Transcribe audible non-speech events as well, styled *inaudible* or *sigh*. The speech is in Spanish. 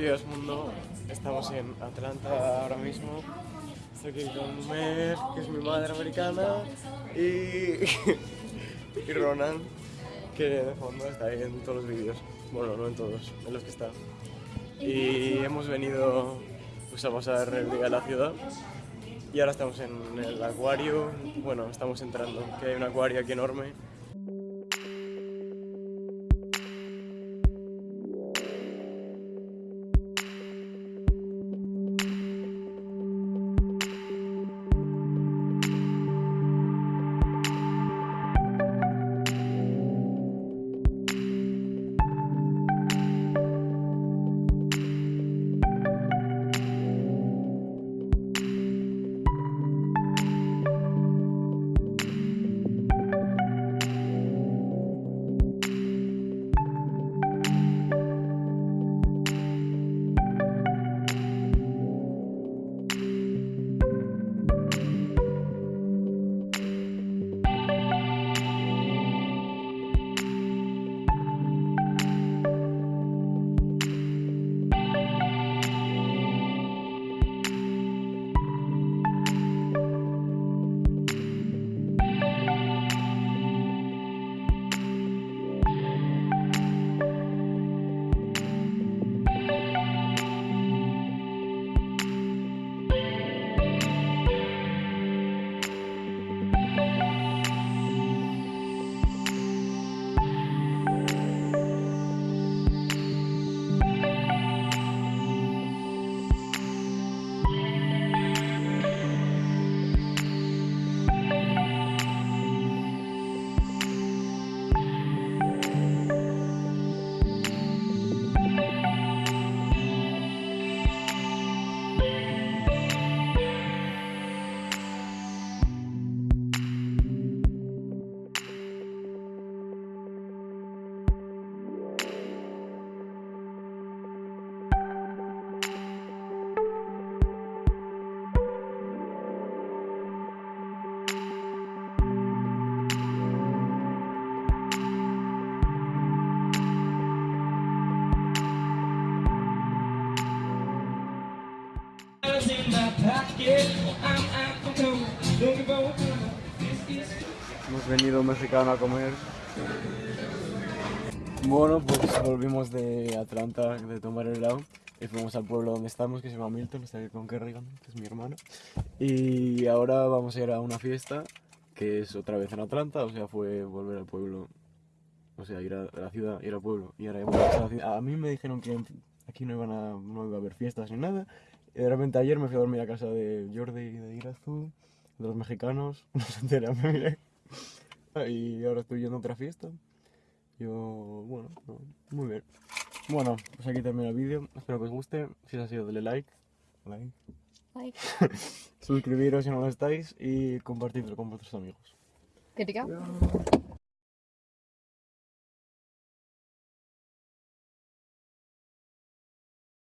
Días mundo, estamos en Atlanta ahora mismo. Estoy aquí con Mer, que es mi madre americana, y, *laughs* y Ronan, que de fondo está ahí en todos los vídeos. Bueno, no en todos, en los que está. Y hemos venido pues, a pasar el día a la ciudad. Y ahora estamos en el acuario, bueno, estamos entrando, que hay un acuario aquí enorme. Hemos venido mexicano a comer. Bueno, pues volvimos de Atlanta de tomar el helado y fuimos al pueblo donde estamos, que se llama Milton, está aquí con Kerrigan, que es mi hermano. Y ahora vamos a ir a una fiesta, que es otra vez en Atlanta, o sea, fue volver al pueblo, o sea, ir a la ciudad, ir al pueblo. Y ahora hemos a la ciudad. A mí me dijeron que aquí no, iban a, no iba a haber fiestas ni nada, y de repente ayer me fui a dormir a casa de Jordi y de Irazu, de los mexicanos, *laughs* no se entera, me miré. Y ahora estoy yendo a otra fiesta. Yo, bueno, no, muy bien. Bueno, pues aquí termina el vídeo. Espero que os guste. Si os ha sido, dale like. Like. Like. *laughs* Suscribiros si no lo estáis y compartidlo con vuestros amigos. Good to go?